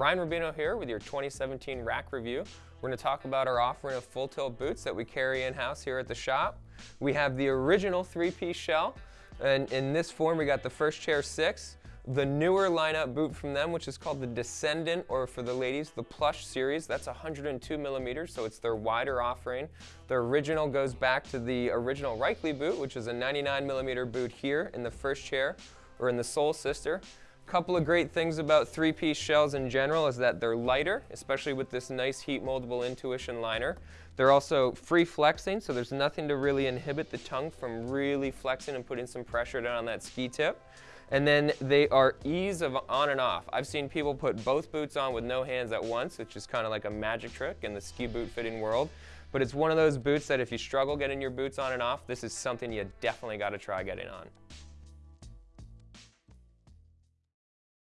Ryan Rubino here with your 2017 rack review. We're going to talk about our offering of full tilt boots that we carry in-house here at the shop. We have the original three-piece shell, and in this form we got the first chair six, the newer lineup boot from them, which is called the Descendant, or for the ladies, the Plush series. That's 102 millimeters, so it's their wider offering. The original goes back to the original Raichle boot, which is a 99 millimeter boot here in the first chair, or in the Soul Sister. A couple of great things about three-piece shells in general is that they're lighter, especially with this nice heat moldable Intuition liner. They're also free flexing, so there's nothing to really inhibit the tongue from really flexing and putting some pressure down on that ski tip. And then they are ease of on and off. I've seen people put both boots on with no hands at once, which is kind of like a magic trick in the ski boot fitting world. But it's one of those boots that if you struggle getting your boots on and off, this is something you definitely got to try getting on.